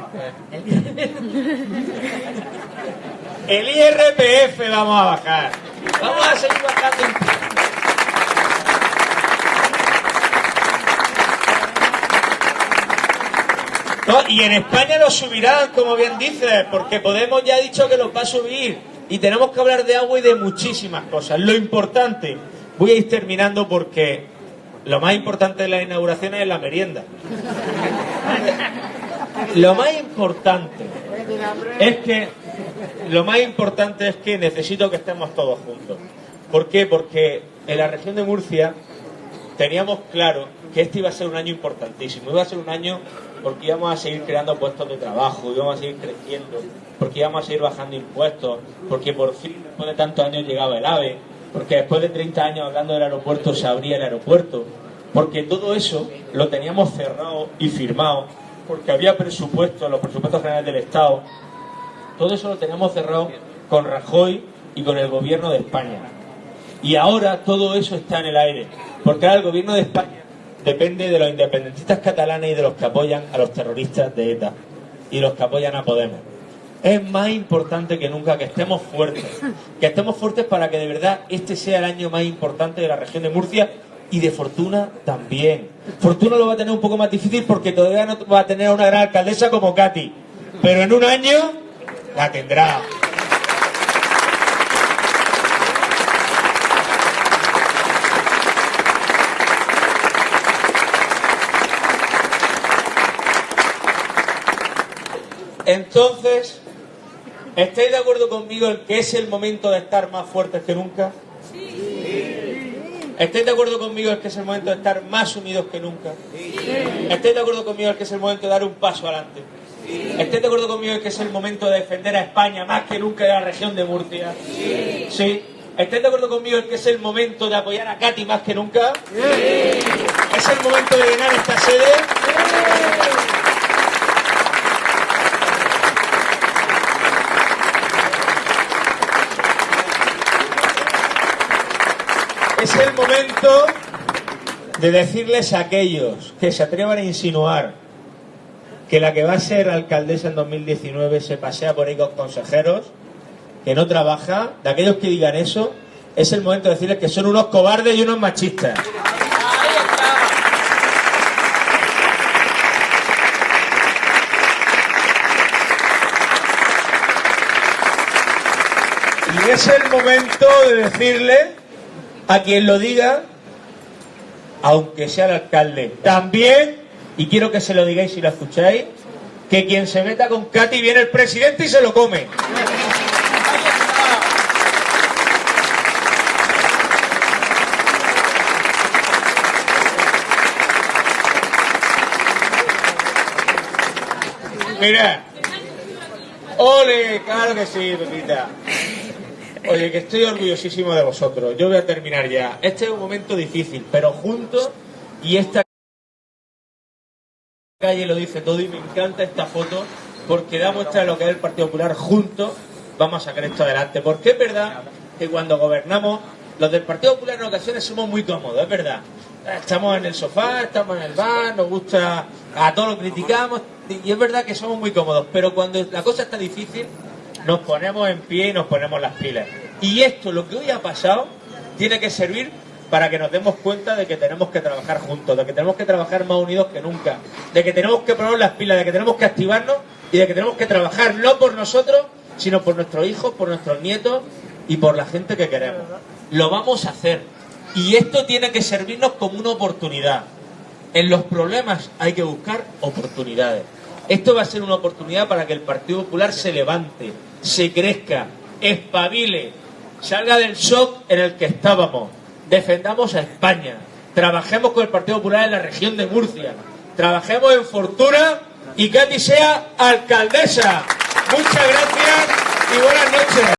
El IRPF vamos a bajar. Vamos a seguir bajando. No, y en España lo subirán, como bien dices, porque Podemos ya ha dicho que los va a subir. Y tenemos que hablar de agua y de muchísimas cosas. Lo importante, voy a ir terminando porque lo más importante de las inauguraciones es la merienda. Lo más importante es que lo más importante es que necesito que estemos todos juntos. ¿Por qué? Porque en la región de Murcia teníamos claro que este iba a ser un año importantísimo. Iba a ser un año porque íbamos a seguir creando puestos de trabajo, íbamos a seguir creciendo, porque íbamos a seguir bajando impuestos, porque por fin, después de tantos años, llegaba el AVE, porque después de 30 años hablando del aeropuerto se abría el aeropuerto, porque todo eso lo teníamos cerrado y firmado, porque había presupuestos, los presupuestos generales del Estado, todo eso lo teníamos cerrado con Rajoy y con el gobierno de España. Y ahora todo eso está en el aire, porque ahora el gobierno de España depende de los independentistas catalanes y de los que apoyan a los terroristas de ETA y los que apoyan a Podemos. Es más importante que nunca que estemos fuertes, que estemos fuertes para que de verdad este sea el año más importante de la región de Murcia y de Fortuna también. Fortuna lo va a tener un poco más difícil porque todavía no va a tener a una gran alcaldesa como Katy, pero en un año la tendrá. Entonces, ¿estáis de acuerdo conmigo en que es el momento de estar más fuertes que nunca? ¿Estáis de acuerdo conmigo que es el momento de estar más unidos que nunca? ¿Estáis de acuerdo conmigo que es el momento de dar un paso adelante? ¿Estáis de acuerdo conmigo que es el momento de defender a España más que nunca de la región de Murcia? Sí. ¿Estáis de acuerdo conmigo que es el momento de apoyar a Katy más que nunca? ¿Es el momento de llenar esta sede? Es el momento de decirles a aquellos que se atrevan a insinuar que la que va a ser alcaldesa en 2019 se pasea por ahí con consejeros, que no trabaja, de aquellos que digan eso, es el momento de decirles que son unos cobardes y unos machistas. Y es el momento de decirle a quien lo diga, aunque sea el alcalde. También, y quiero que se lo digáis si lo escucháis, que quien se meta con Katy viene el presidente y se lo come. Mira. Ole, claro que sí, Pepita. Oye, que estoy orgullosísimo de vosotros. Yo voy a terminar ya. Este es un momento difícil, pero juntos y esta calle lo dice todo y me encanta esta foto porque da muestra de lo que es el Partido Popular. Juntos vamos a sacar esto adelante. Porque es verdad que cuando gobernamos, los del Partido Popular en ocasiones somos muy cómodos, es verdad. Estamos en el sofá, estamos en el bar, nos gusta, a todos lo criticamos y es verdad que somos muy cómodos. Pero cuando la cosa está difícil, nos ponemos en pie y nos ponemos las pilas. Y esto, lo que hoy ha pasado, tiene que servir para que nos demos cuenta de que tenemos que trabajar juntos, de que tenemos que trabajar más unidos que nunca, de que tenemos que poner las pilas, de que tenemos que activarnos y de que tenemos que trabajar no por nosotros, sino por nuestros hijos, por nuestros nietos y por la gente que queremos. Lo vamos a hacer. Y esto tiene que servirnos como una oportunidad. En los problemas hay que buscar oportunidades. Esto va a ser una oportunidad para que el Partido Popular se levante, se crezca, espabile, salga del shock en el que estábamos. Defendamos a España. Trabajemos con el Partido Popular en la región de Murcia. Trabajemos en Fortuna y Katy sea alcaldesa. Muchas gracias y buenas noches.